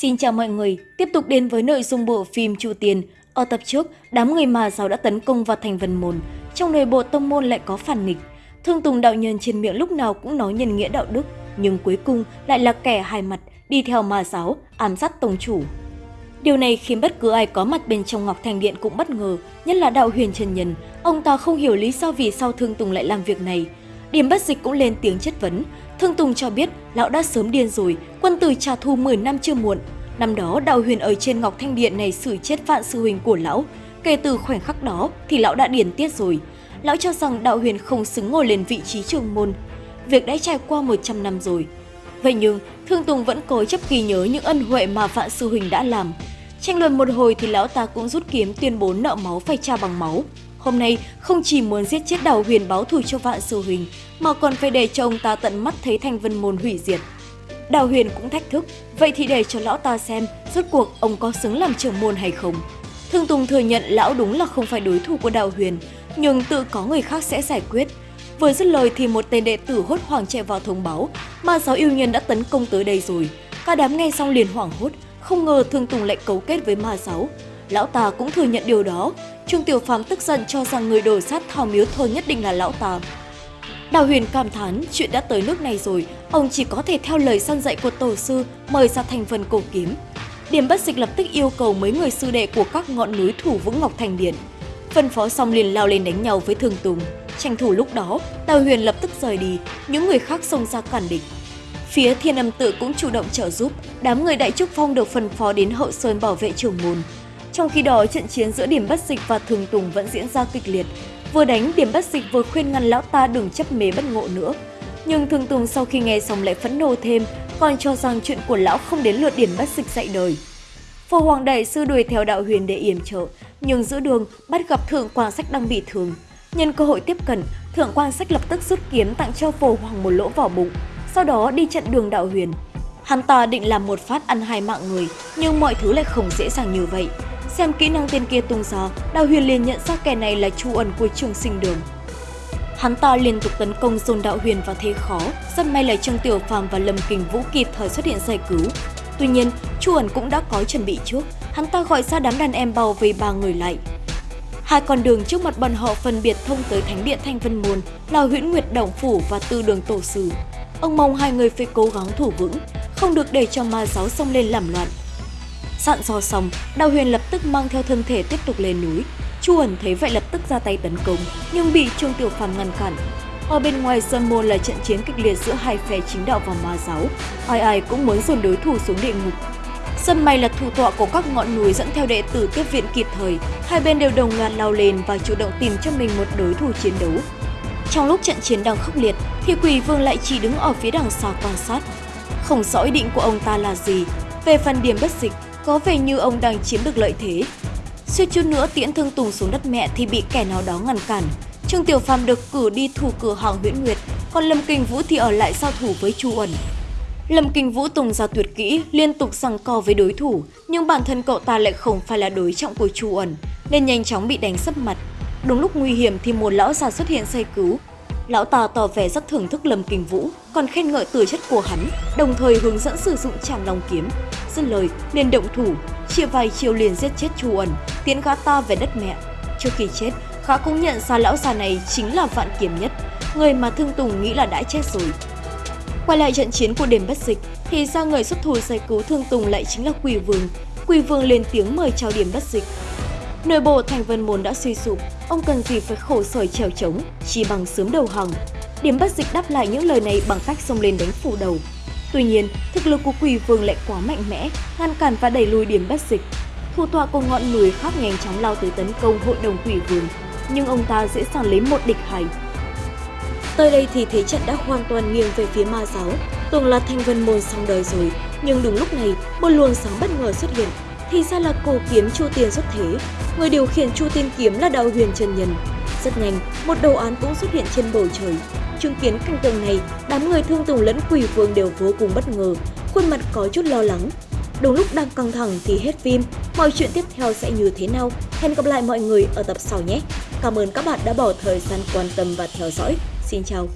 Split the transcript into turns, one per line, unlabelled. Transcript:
Xin chào mọi người, tiếp tục đến với nội dung bộ phim Chu Tiền. Ở tập trước, đám người mà giáo đã tấn công vào thành vân môn. Trong nội bộ tông môn lại có phản nghịch. Thương Tùng đạo nhân trên miệng lúc nào cũng nói nhân nghĩa đạo đức, nhưng cuối cùng lại là kẻ hai mặt, đi theo mà giáo, ám sát tông chủ. Điều này khiến bất cứ ai có mặt bên trong Ngọc Thành Điện cũng bất ngờ, nhất là đạo huyền Trần Nhân. Ông ta không hiểu lý do vì sao Thương Tùng lại làm việc này. Điểm bất dịch cũng lên tiếng chất vấn, Thương Tùng cho biết lão đã sớm điên rồi, quân tử trả thù 10 năm chưa muộn. Năm đó đạo huyền ở trên Ngọc Thanh Điện này xử chết vạn sư huynh của lão. Kể từ khoảnh khắc đó thì lão đã điền tiết rồi. Lão cho rằng đạo huyền không xứng ngồi lên vị trí trường môn. Việc đã trải qua 100 năm rồi. Vậy nhưng Thương Tùng vẫn cố chấp ghi nhớ những ân huệ mà vạn sư huynh đã làm. Tranh luận một hồi thì lão ta cũng rút kiếm tuyên bố nợ máu phải trả bằng máu. Hôm nay không chỉ muốn giết chết đào huyền báo thù cho vạn sư huynh, mà còn phải để cho ông ta tận mắt thấy thanh vân môn hủy diệt. Đào huyền cũng thách thức, vậy thì để cho lão ta xem rốt cuộc ông có xứng làm trưởng môn hay không. Thương Tùng thừa nhận lão đúng là không phải đối thủ của đào huyền, nhưng tự có người khác sẽ giải quyết. Vừa dứt lời thì một tên đệ tử hốt hoảng chạy vào thông báo, mà giáo yêu nhân đã tấn công tới đây rồi. Cả đám nghe xong liền hoảng hốt, không ngờ Thương Tùng lại cấu kết với ma giáo. Lão ta cũng thừa nhận điều đó. Trương Tiểu Phàm tức giận cho rằng người đổ sát thảo miếu thôi nhất định là lão ta. Đào Huyền cảm thán chuyện đã tới nước này rồi, ông chỉ có thể theo lời săn dạy của tổ sư mời ra thành phần cổ kiếm. Điểm bất dịch lập tức yêu cầu mấy người sư đệ của các ngọn núi thủ vững Ngọc Thành Điện. Phân phó xong liền lao lên đánh nhau với Thường Tùng. Tranh thủ lúc đó, Đào Huyền lập tức rời đi, những người khác xông ra cản địch. Phía Thiên Âm Tự cũng chủ động trợ giúp, đám người Đại Trúc Phong được phân phó đến hậu sơn bảo vệ trường môn. Trong khi đó, trận chiến giữa Điểm Bất Dịch và Thường Tùng vẫn diễn ra kịch liệt. Vừa đánh, Điểm Bất Dịch vừa khuyên ngăn lão ta đừng chấp mê bất ngộ nữa. Nhưng Thường Tùng sau khi nghe xong lại phẫn nộ thêm, còn cho rằng chuyện của lão không đến lượt Điểm Bất Dịch dạy đời. Phổ Hoàng Đại Sư đuổi theo đạo huyền để yểm trợ, nhưng giữa đường bắt gặp Thượng Quan Sách đang bị thương. Nhân cơ hội tiếp cận, Thượng Quan Sách lập tức rút kiếm tặng cho Phổ Hoàng một lỗ vào bụng, sau đó đi chặn đường đạo huyền. Hắn ta định làm một phát ăn hai mạng người, nhưng mọi thứ lại không dễ dàng như vậy. Xem kỹ năng tên kia tung gió Đào Huyền liền nhận ra kẻ này là Chu ẩn của trường sinh đường. Hắn ta liên tục tấn công dồn Đạo Huyền vào thế khó, rất may là Trương Tiểu Phàm và Lâm Kình Vũ kịp thời xuất hiện giải cứu. Tuy nhiên, Chu ẩn cũng đã có chuẩn bị trước, hắn ta gọi ra đám đàn em bao vây ba người lại. Hai con đường trước mặt bọn họ phân biệt thông tới Thánh điện Thanh Vân Môn là Huyễn Nguyệt Đồng Phủ và Tư Đường Tổ Sư. Ông mong hai người phải cố gắng thủ vững, không được để cho ma giáo xông lên làm loạn. Dặn dò xong, Đào Huyền lập tức mang theo thân thể tiếp tục lên núi. Chu ẩn thấy vậy lập tức ra tay tấn công, nhưng bị Trương Tiểu Phàm ngăn cản. Ở bên ngoài sơn môn là trận chiến kịch liệt giữa hai phe chính đạo và ma giáo, ai ai cũng muốn dồn đối thủ xuống địa ngục. Sân may là thủ tọa của các ngọn núi dẫn theo đệ tử tiếp viện kịp thời, hai bên đều đồng loạt lao lên và chủ động tìm cho mình một đối thủ chiến đấu. Trong lúc trận chiến đang khốc liệt, thì quỷ vương lại chỉ đứng ở phía đằng xa quan sát. Không rõ ý định của ông ta là gì. Về phần điểm bất dịch, có vẻ như ông đang chiếm được lợi thế. Suýt chút nữa tiễn thương Tùng xuống đất mẹ thì bị kẻ nào đó ngăn cản. Trương Tiểu Phàm được cử đi thủ cửa hàng Huyễn Nguyệt, còn Lâm Kinh Vũ thì ở lại giao thủ với Chu uẩn. Lâm Kinh Vũ tung ra tuyệt kỹ, liên tục giằng co với đối thủ, nhưng bản thân cậu ta lại không phải là đối trọng của Chu uẩn nên nhanh chóng bị đánh sấp mặt. Đúng lúc nguy hiểm thì một lão già xuất hiện giải cứu, Lão ta tỏ vẻ rất thưởng thức Lâm Kinh Vũ, còn khen ngợi tư chất của hắn, đồng thời hướng dẫn sử dụng tràng long kiếm. Dứt lời, liền động thủ, chia vài chiều liền giết chết Chu ẩn, tiến gã ta về đất mẹ. Trước khi chết, gã cũng nhận ra lão già này chính là Vạn Kiếm Nhất, người mà Thương Tùng nghĩ là đã chết rồi. Quay lại trận chiến của đêm bất dịch, thì ra người xuất thủ giải cứu Thương Tùng lại chính là Quỷ Vương. Quỷ Vương lên tiếng mời chào điểm bất dịch, Nội bộ thành vân môn đã suy sụp, ông cần gì phải khổ sở trèo trống, chỉ bằng sớm đầu hàng. Điểm bất dịch đáp lại những lời này bằng cách xông lên đánh phủ đầu. Tuy nhiên, thực lực của quỷ vương lại quá mạnh mẽ, ngăn cản và đẩy lùi điểm bất dịch. Thủ tọa của ngọn núi khác nhanh chóng lao tới tấn công hội đồng quỷ vương, nhưng ông ta dễ dàng lấy một địch hai. Tới đây thì thế trận đã hoàn toàn nghiêng về phía ma giáo, tưởng là thanh vân môn xong đời rồi, nhưng đúng lúc này, một luồng sáng bất ngờ xuất hiện, thì ra là cổ kiếm Chu Tiên xuất thế. Người điều khiển Chu Tiên kiếm là đào huyền trần nhân. Rất nhanh, một đầu án cũng xuất hiện trên bầu trời. Chứng kiến cảnh tượng này, đám người thương tùng lẫn quỷ vương đều vô cùng bất ngờ, khuôn mặt có chút lo lắng. Đúng lúc đang căng thẳng thì hết phim, mọi chuyện tiếp theo sẽ như thế nào? Hẹn gặp lại mọi người ở tập sau nhé! Cảm ơn các bạn đã bỏ thời gian quan tâm và theo dõi. Xin chào!